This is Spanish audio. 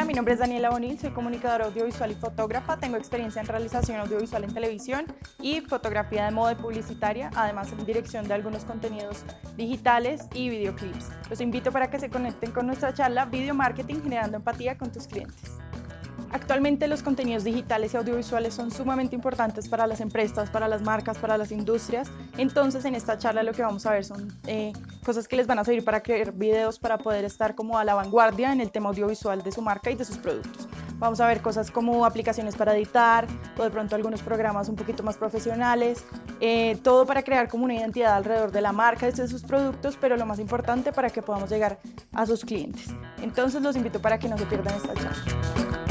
mi nombre es Daniela Bonil, soy comunicadora audiovisual y fotógrafa, tengo experiencia en realización audiovisual en televisión y fotografía de moda publicitaria, además en dirección de algunos contenidos digitales y videoclips. Los invito para que se conecten con nuestra charla Video Marketing generando empatía con tus clientes. Actualmente los contenidos digitales y audiovisuales son sumamente importantes para las empresas, para las marcas, para las industrias. Entonces en esta charla lo que vamos a ver son eh, cosas que les van a servir para crear videos, para poder estar como a la vanguardia en el tema audiovisual de su marca y de sus productos. Vamos a ver cosas como aplicaciones para editar, o de pronto algunos programas un poquito más profesionales, eh, todo para crear como una identidad alrededor de la marca y de sus productos, pero lo más importante para que podamos llegar a sus clientes. Entonces los invito para que no se pierdan esta charla.